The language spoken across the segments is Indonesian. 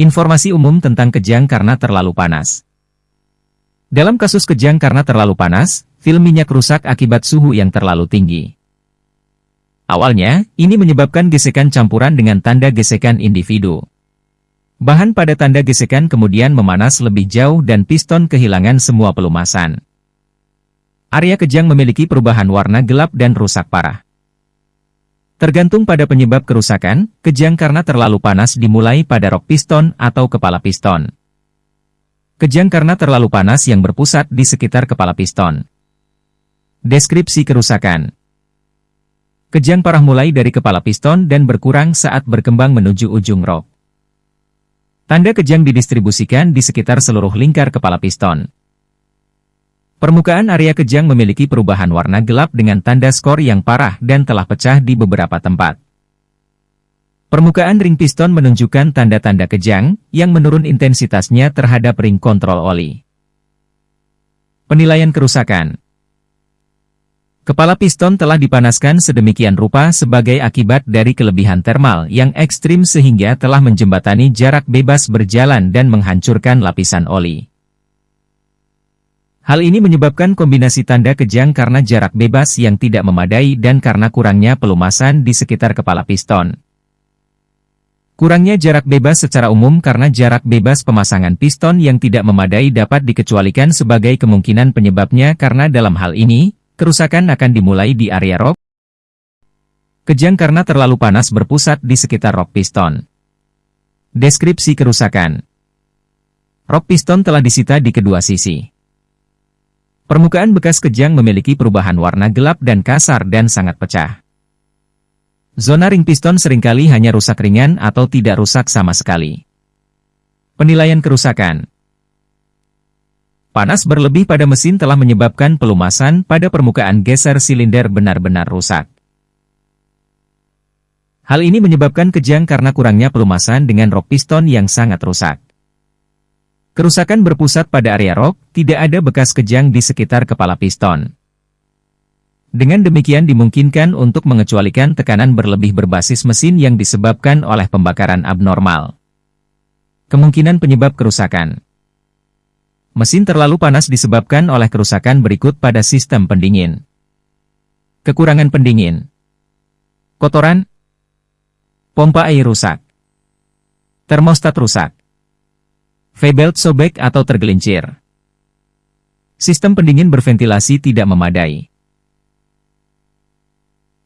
Informasi umum tentang kejang karena terlalu panas. Dalam kasus kejang karena terlalu panas, film minyak rusak akibat suhu yang terlalu tinggi. Awalnya, ini menyebabkan gesekan campuran dengan tanda gesekan individu. Bahan pada tanda gesekan kemudian memanas lebih jauh dan piston kehilangan semua pelumasan. Area kejang memiliki perubahan warna gelap dan rusak parah. Tergantung pada penyebab kerusakan, kejang karena terlalu panas dimulai pada rok piston atau kepala piston. Kejang karena terlalu panas yang berpusat di sekitar kepala piston. Deskripsi kerusakan Kejang parah mulai dari kepala piston dan berkurang saat berkembang menuju ujung rok. Tanda kejang didistribusikan di sekitar seluruh lingkar kepala piston. Permukaan area kejang memiliki perubahan warna gelap dengan tanda skor yang parah dan telah pecah di beberapa tempat. Permukaan ring piston menunjukkan tanda-tanda kejang, yang menurun intensitasnya terhadap ring kontrol oli. Penilaian kerusakan Kepala piston telah dipanaskan sedemikian rupa sebagai akibat dari kelebihan termal yang ekstrim sehingga telah menjembatani jarak bebas berjalan dan menghancurkan lapisan oli. Hal ini menyebabkan kombinasi tanda kejang karena jarak bebas yang tidak memadai dan karena kurangnya pelumasan di sekitar kepala piston. Kurangnya jarak bebas secara umum karena jarak bebas pemasangan piston yang tidak memadai dapat dikecualikan sebagai kemungkinan penyebabnya karena dalam hal ini, kerusakan akan dimulai di area rok. Kejang karena terlalu panas berpusat di sekitar rok piston. Deskripsi kerusakan Rok piston telah disita di kedua sisi. Permukaan bekas kejang memiliki perubahan warna gelap dan kasar dan sangat pecah. Zona ring piston sering kali hanya rusak ringan atau tidak rusak sama sekali. Penilaian kerusakan Panas berlebih pada mesin telah menyebabkan pelumasan pada permukaan geser silinder benar-benar rusak. Hal ini menyebabkan kejang karena kurangnya pelumasan dengan rok piston yang sangat rusak. Kerusakan berpusat pada area rok, tidak ada bekas kejang di sekitar kepala piston. Dengan demikian dimungkinkan untuk mengecualikan tekanan berlebih berbasis mesin yang disebabkan oleh pembakaran abnormal. Kemungkinan penyebab kerusakan Mesin terlalu panas disebabkan oleh kerusakan berikut pada sistem pendingin. Kekurangan pendingin Kotoran Pompa air rusak Termostat rusak V-belt sobek atau tergelincir Sistem pendingin berventilasi tidak memadai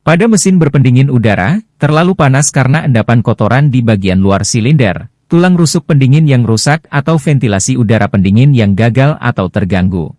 pada mesin berpendingin udara, terlalu panas karena endapan kotoran di bagian luar silinder, tulang rusuk pendingin yang rusak atau ventilasi udara pendingin yang gagal atau terganggu.